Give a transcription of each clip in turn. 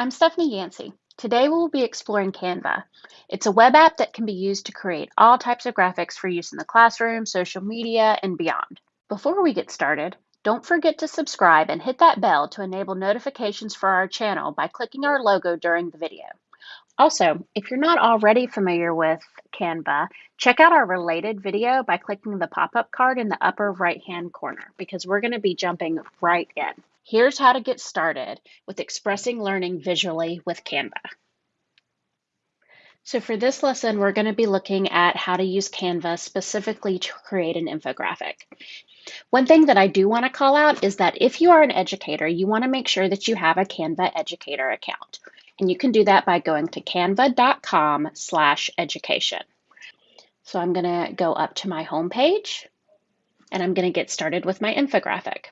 I'm Stephanie Yancey. Today we'll be exploring Canva. It's a web app that can be used to create all types of graphics for use in the classroom, social media, and beyond. Before we get started, don't forget to subscribe and hit that bell to enable notifications for our channel by clicking our logo during the video. Also, if you're not already familiar with Canva, check out our related video by clicking the pop-up card in the upper right-hand corner because we're going to be jumping right in. Here's how to get started with expressing learning visually with Canva. So for this lesson, we're going to be looking at how to use Canva specifically to create an infographic. One thing that I do want to call out is that if you are an educator, you want to make sure that you have a Canva educator account. And you can do that by going to canva.com slash education. So I'm going to go up to my home page and I'm going to get started with my infographic.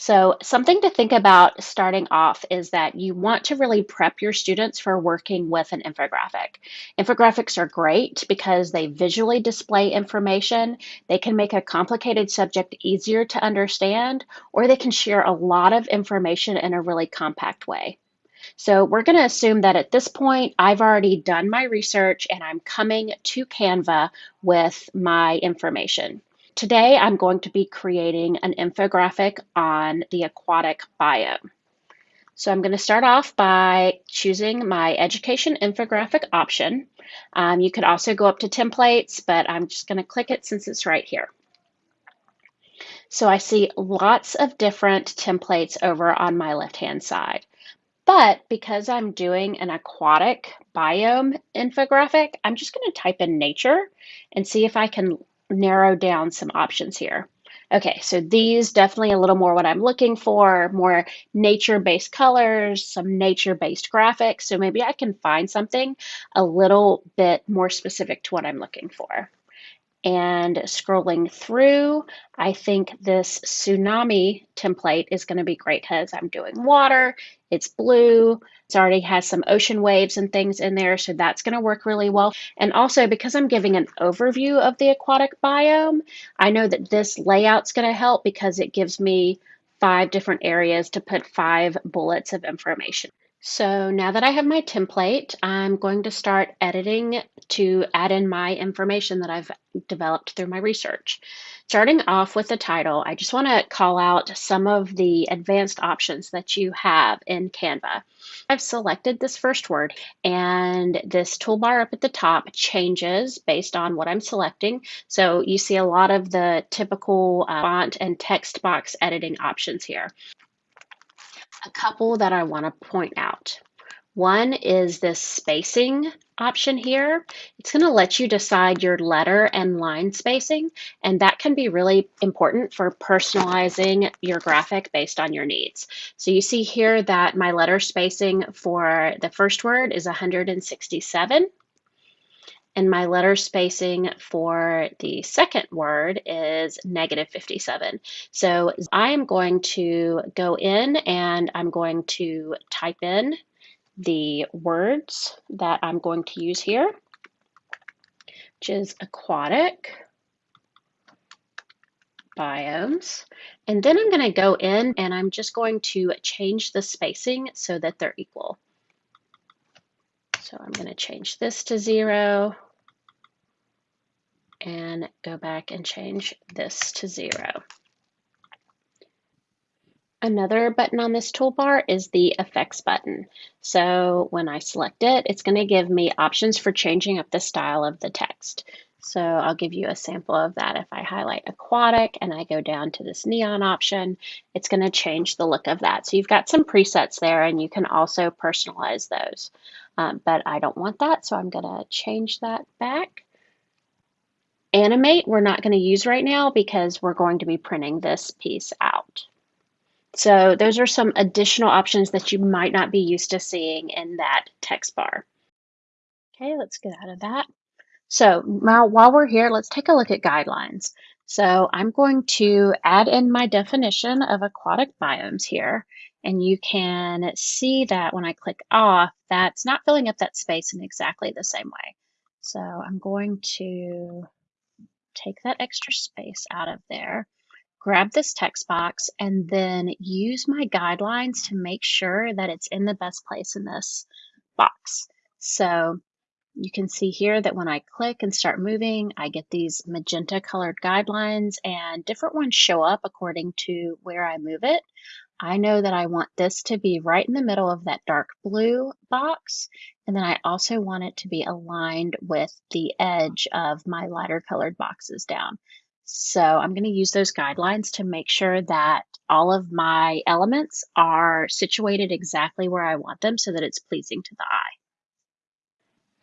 So something to think about starting off is that you want to really prep your students for working with an infographic. Infographics are great because they visually display information. They can make a complicated subject easier to understand, or they can share a lot of information in a really compact way. So we're going to assume that at this point, I've already done my research and I'm coming to Canva with my information. Today, I'm going to be creating an infographic on the aquatic biome. So I'm going to start off by choosing my education infographic option. Um, you could also go up to templates, but I'm just going to click it since it's right here. So I see lots of different templates over on my left-hand side. But because I'm doing an aquatic biome infographic, I'm just going to type in nature and see if I can narrow down some options here. Okay, so these definitely a little more what I'm looking for, more nature-based colors, some nature-based graphics. So maybe I can find something a little bit more specific to what I'm looking for. And scrolling through, I think this tsunami template is going to be great because I'm doing water, it's blue, it already has some ocean waves and things in there, so that's going to work really well. And also because I'm giving an overview of the aquatic biome, I know that this layout's going to help because it gives me five different areas to put five bullets of information. So now that I have my template, I'm going to start editing to add in my information that I've developed through my research. Starting off with the title, I just want to call out some of the advanced options that you have in Canva. I've selected this first word and this toolbar up at the top changes based on what I'm selecting. So you see a lot of the typical uh, font and text box editing options here a couple that I want to point out. One is this spacing option here. It's going to let you decide your letter and line spacing, and that can be really important for personalizing your graphic based on your needs. So you see here that my letter spacing for the first word is 167 and my letter spacing for the second word is negative 57. So I am going to go in and I'm going to type in the words that I'm going to use here, which is aquatic biomes. And then I'm going to go in and I'm just going to change the spacing so that they're equal. So I'm going to change this to zero and go back and change this to zero. Another button on this toolbar is the effects button. So when I select it, it's going to give me options for changing up the style of the text. So I'll give you a sample of that. If I highlight aquatic and I go down to this neon option, it's going to change the look of that. So you've got some presets there and you can also personalize those. Um, but I don't want that, so I'm going to change that back. Animate we're not going to use right now because we're going to be printing this piece out. So those are some additional options that you might not be used to seeing in that text bar. Okay, let's get out of that. So now while we're here, let's take a look at guidelines. So I'm going to add in my definition of aquatic biomes here. And you can see that when I click off, that's not filling up that space in exactly the same way. So I'm going to take that extra space out of there. grab this text box and then use my guidelines to make sure that it's in the best place in this box. So you can see here that when I click and start moving, I get these magenta colored guidelines and different ones show up according to where I move it. I know that I want this to be right in the middle of that dark blue box. And then I also want it to be aligned with the edge of my lighter colored boxes down. So I'm going to use those guidelines to make sure that all of my elements are situated exactly where I want them so that it's pleasing to the eye.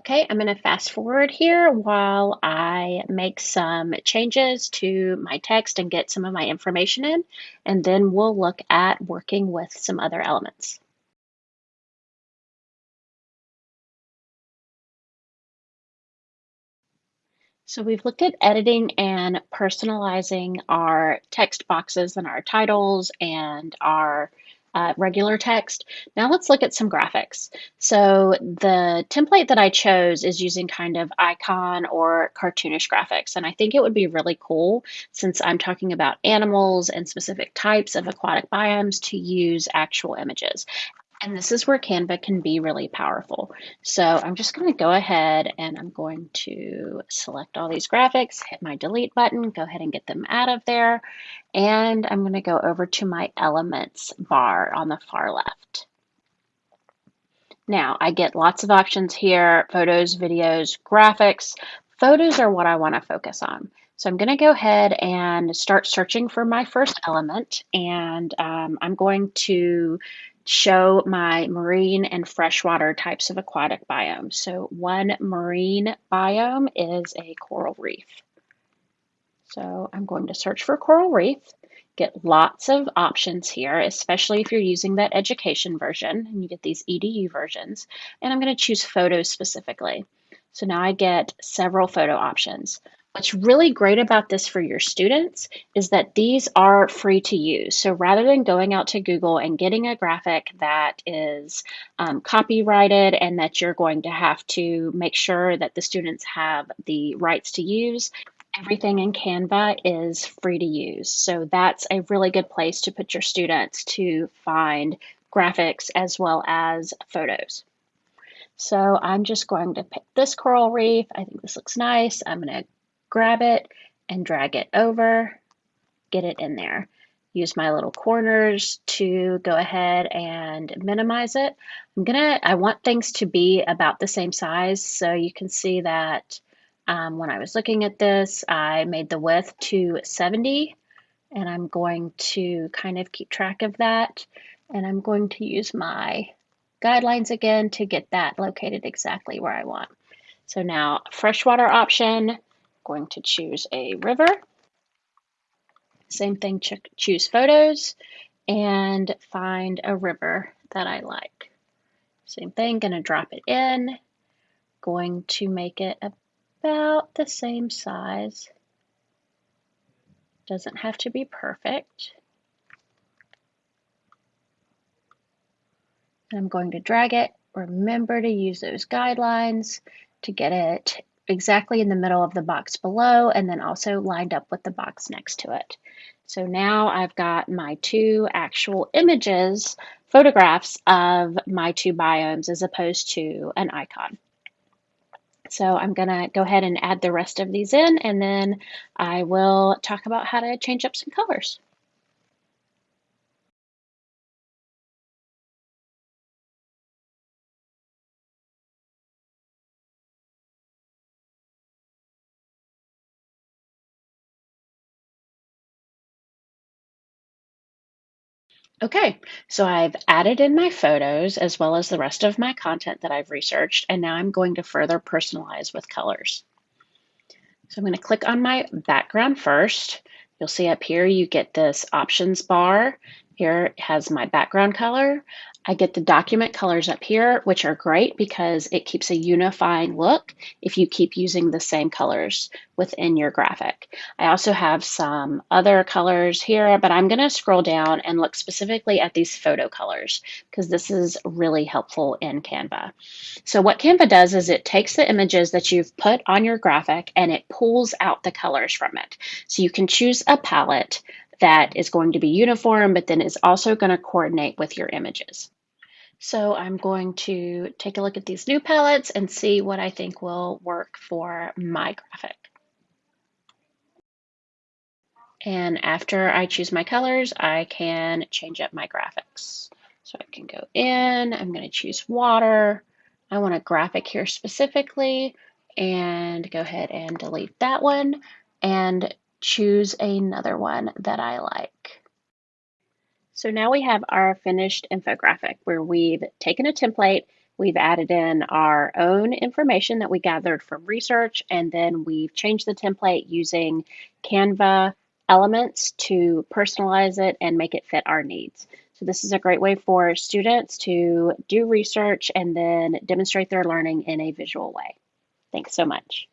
Okay, I'm going to fast forward here while I make some changes to my text and get some of my information in, and then we'll look at working with some other elements. So we've looked at editing and personalizing our text boxes and our titles and our uh, regular text. Now let's look at some graphics. So the template that I chose is using kind of icon or cartoonish graphics. And I think it would be really cool since I'm talking about animals and specific types of aquatic biomes to use actual images. And this is where Canva can be really powerful. So I'm just going to go ahead and I'm going to select all these graphics, hit my delete button, go ahead and get them out of there. And I'm going to go over to my elements bar on the far left. Now I get lots of options here, photos, videos, graphics. Photos are what I want to focus on. So I'm going to go ahead and start searching for my first element and um, I'm going to show my marine and freshwater types of aquatic biomes. So one marine biome is a coral reef. So I'm going to search for coral reef, get lots of options here, especially if you're using that education version and you get these EDU versions. And I'm going to choose photos specifically. So now I get several photo options. What's really great about this for your students is that these are free to use. So rather than going out to Google and getting a graphic that is um, copyrighted and that you're going to have to make sure that the students have the rights to use, everything in Canva is free to use. So that's a really good place to put your students to find graphics as well as photos. So I'm just going to pick this coral reef. I think this looks nice. I'm going to grab it and drag it over, get it in there. Use my little corners to go ahead and minimize it. I'm gonna, I want things to be about the same size. So you can see that um, when I was looking at this, I made the width to 70 and I'm going to kind of keep track of that. And I'm going to use my guidelines again to get that located exactly where I want. So now freshwater option, going to choose a river. Same thing, choose photos and find a river that I like. Same thing, gonna drop it in, going to make it about the same size. Doesn't have to be perfect. I'm going to drag it. Remember to use those guidelines to get it exactly in the middle of the box below and then also lined up with the box next to it. So now I've got my two actual images, photographs of my two biomes as opposed to an icon. So I'm going to go ahead and add the rest of these in and then I will talk about how to change up some colors. Okay, so I've added in my photos as well as the rest of my content that I've researched, and now I'm going to further personalize with colors. So I'm going to click on my background first. You'll see up here you get this options bar. Here it has my background color. I get the document colors up here, which are great because it keeps a unifying look if you keep using the same colors within your graphic. I also have some other colors here, but I'm gonna scroll down and look specifically at these photo colors because this is really helpful in Canva. So what Canva does is it takes the images that you've put on your graphic and it pulls out the colors from it. So you can choose a palette that is going to be uniform, but then is also going to coordinate with your images. So I'm going to take a look at these new palettes and see what I think will work for my graphic. And after I choose my colors, I can change up my graphics. So I can go in, I'm going to choose water. I want a graphic here specifically and go ahead and delete that one and choose another one that I like. So now we have our finished infographic where we've taken a template, we've added in our own information that we gathered from research, and then we've changed the template using Canva elements to personalize it and make it fit our needs. So this is a great way for students to do research and then demonstrate their learning in a visual way. Thanks so much.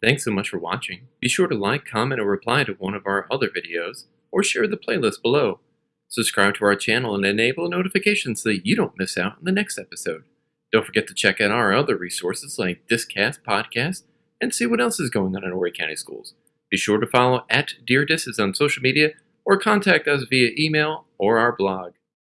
Thanks so much for watching. Be sure to like, comment, or reply to one of our other videos, or share the playlist below. Subscribe to our channel and enable notifications so that you don't miss out on the next episode. Don't forget to check out our other resources like this cast podcast and see what else is going on in Horry County Schools. Be sure to follow at Dear Disses on social media or contact us via email or our blog.